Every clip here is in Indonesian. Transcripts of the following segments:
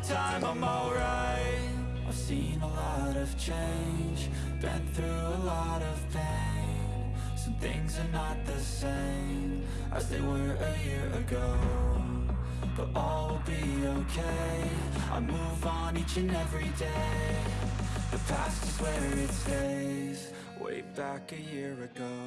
time, I'm alright. I've seen a lot of change Been through a lot of pain. Some things are not the same As they were a year ago But all will be okay. I move on each and every day. The past is where it stays Way back a year ago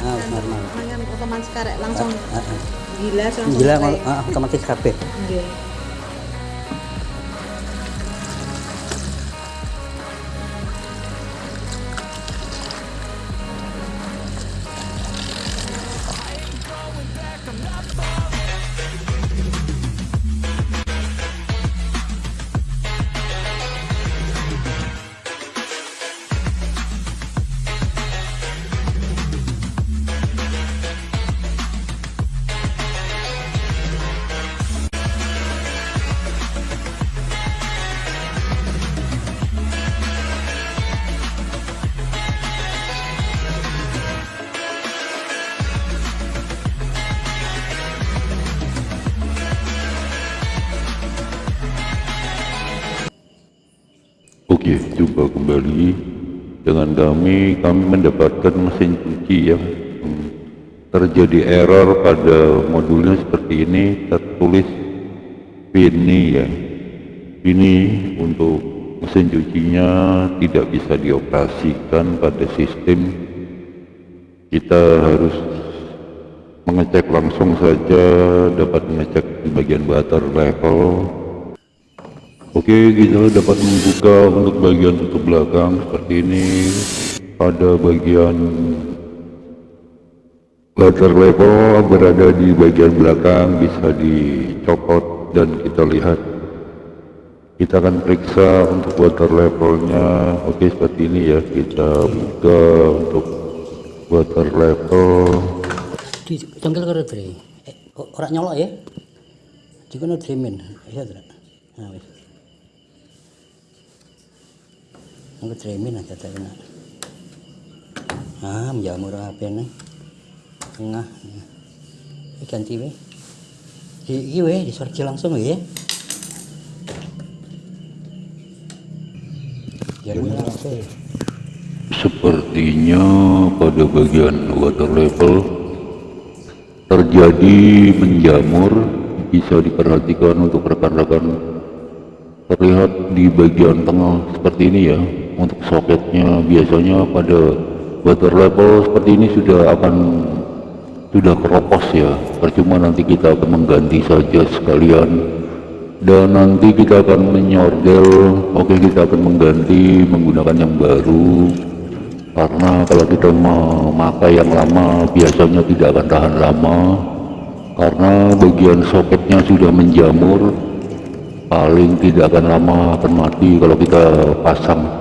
Ah, normal. Mangan otomatis karek langsung Ah, ah. gila langsung Gila ah, otomatis kabeh. Nggih. Oke, jumpa kembali dengan kami. Kami mendapatkan mesin cuci yang terjadi error pada modulnya seperti ini. Tertulis ini ya. Ini untuk mesin cucinya tidak bisa dioperasikan pada sistem. Kita harus mengecek langsung saja dapat mengecek di bagian water level Oke, kita dapat membuka untuk bagian tutup belakang seperti ini. Pada bagian water level berada di bagian belakang bisa dicopot dan kita lihat. Kita akan periksa untuk water levelnya. Oke, seperti ini ya. Kita buka untuk water level. Di congkel karo dre. Eh, o- ora nyolok ya. Dikono dremin. Iya tidak. Nah, wis. Aku dremin aja tak kena. Ah, menjamur apa nih? Tengah. Ini ganti we. Iki we disorki langsung ya. Langsung. Sepertinya pada bagian water level terjadi menjamur bisa diperhatikan untuk rekan-rekan terlihat di bagian tengah seperti ini ya untuk soketnya biasanya pada water level seperti ini sudah akan sudah keropos ya. Percuma nanti kita akan mengganti saja sekalian. Dan nanti kita akan menyordel. Oke kita akan mengganti menggunakan yang baru. Karena kalau kita memakai yang lama biasanya tidak akan tahan lama. Karena bagian soketnya sudah menjamur paling tidak akan lama akan mati kalau kita pasang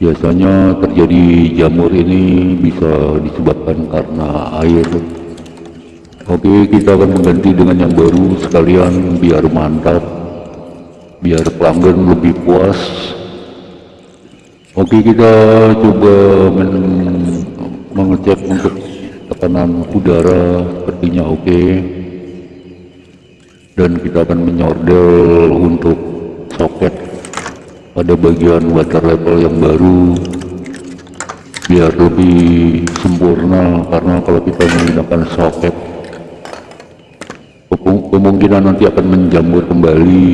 biasanya terjadi jamur ini bisa disebabkan karena air. Oke kita akan mengganti dengan yang baru sekalian biar mantap biar pelanggan lebih puas. Oke kita coba men- mengecek untuk tekanan udara sepertinya oke. Dan kita akan menyordel untuk soket pada bagian water level yang baru. Biar lebih sempurna karena kalau kita menggunakan soket kemung- kemungkinan nanti akan menjamur kembali.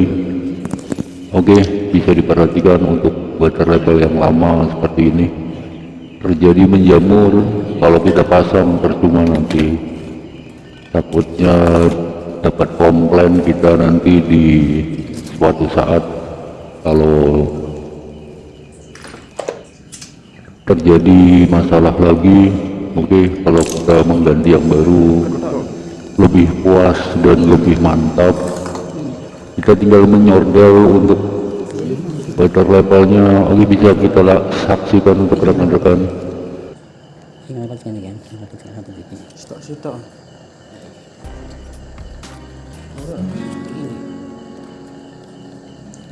Oke bisa diperhatikan untuk water level yang lama seperti ini. Terjadi menjamur kalau kita pasang percuma nanti. Takutnya dapat komplain kita nanti di suatu saat kalau terjadi masalah lagi oke kalau kita mengganti yang baru lebih puas dan lebih mantap kita tinggal menyordel untuk water levelnya oke bisa kita saksikan untuk rekan-rekan. Ini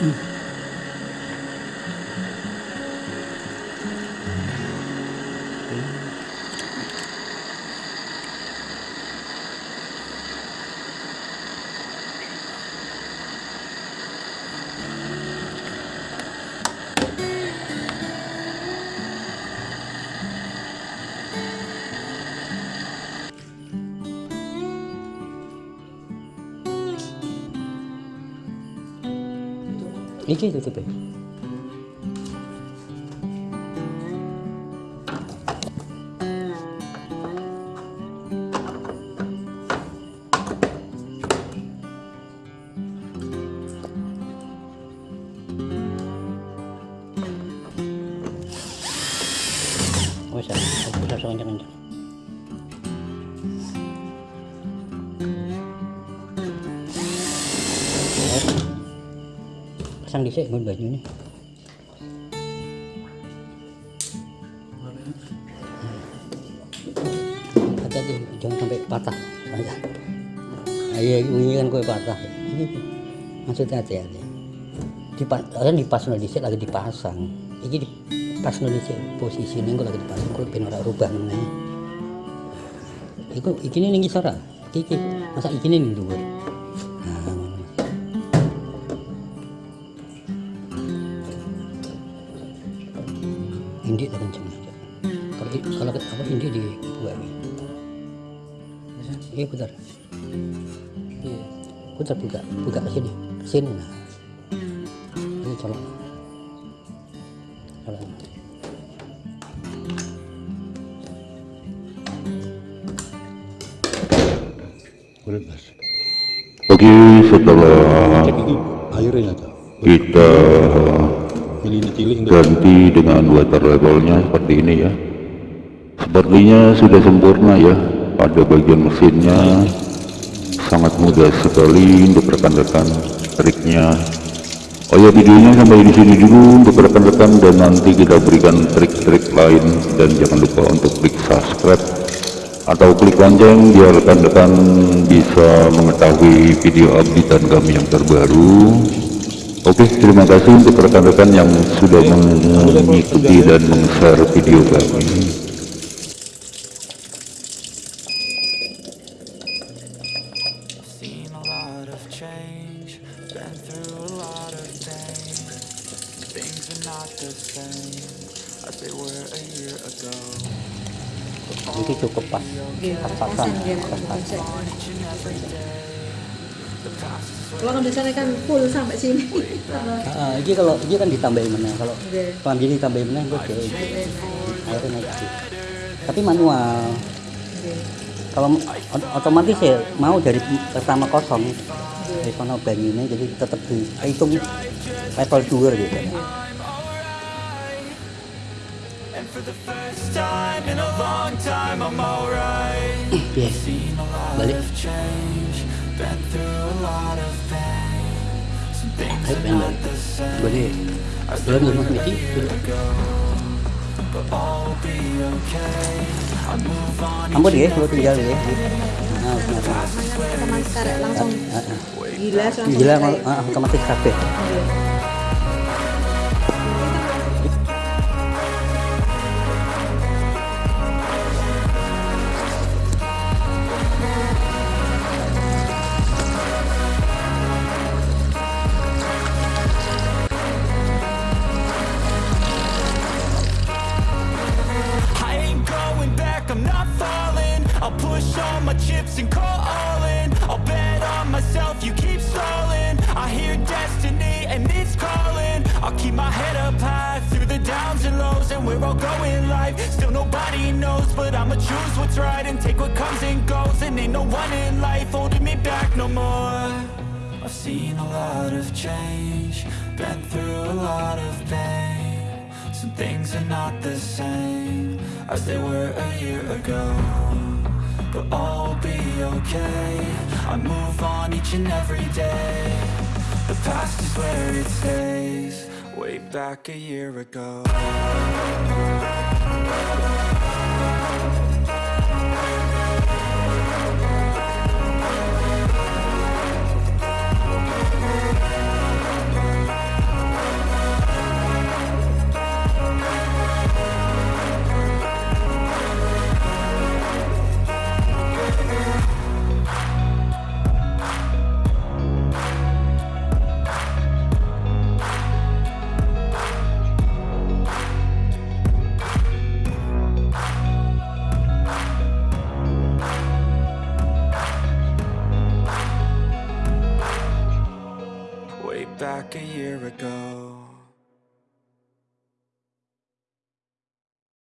Mm. Iki tutup ya. Oh, bisa, bisa kencang-kencang. Pasang sini baju ini hati-hati jangan sampai patah. Ayo ini kan kue patah. Ini maksudnya hati-hati. Di kan dipas di sini lagi dipasang. Pas di sini posisi ini lagi dipasang kue penora rubah nih Iku, ini nih sora, iki, masa iki nih dulu. Indik di buat ini iya putar. Iya. Putar buka. Buka ke sini. Ke sini. Nah. Ini colok. Colok Oke, setelah kita ini ganti dengan water levelnya seperti ini ya sepertinya sudah sempurna ya pada bagian mesinnya. Sangat mudah sekali untuk rekan-rekan triknya. Oh ya videonya sampai di sini dulu untuk rekan-rekan dan nanti kita berikan trik-trik lain. Dan jangan lupa untuk klik subscribe atau klik lonceng biar rekan-rekan bisa mengetahui video updatean kami yang terbaru. Oke, terima kasih untuk rekan-rekan yang sudah mengikuti dan meng-share video kami. Kalau kan biasanya kan full sampai sini. Ah, ini kalau ini kan ditambahin mana kalau Oke. kalau gini tambahin mana gue kayak airnya naik tapi manual. Kalau ot- otomatis ya mau dari pertama kosong dari sana banyunya jadi tetap dihitung level 2 gitu a lot balik. of change, been through a lot of pain. Some things ayo are pengen not balik the same. Boleh as belum they lima were menit a year ago. But all will be okay. I move on ah, otomatis kabeh Iya. all my chips and call all in. I'll bet on myself, you keep stalling. I hear destiny and it's calling. I'll keep my head up high through the downs and lows And where I'll go in life, still nobody knows But I'ma choose what's right and take what comes and goes. And ain't no one in life holding me back no more. I've seen a lot of change, been through a lot of pain Some things are not the same as they were a year ago. But all will be okay, I move on each and every day. The past is where it stays, way back a year ago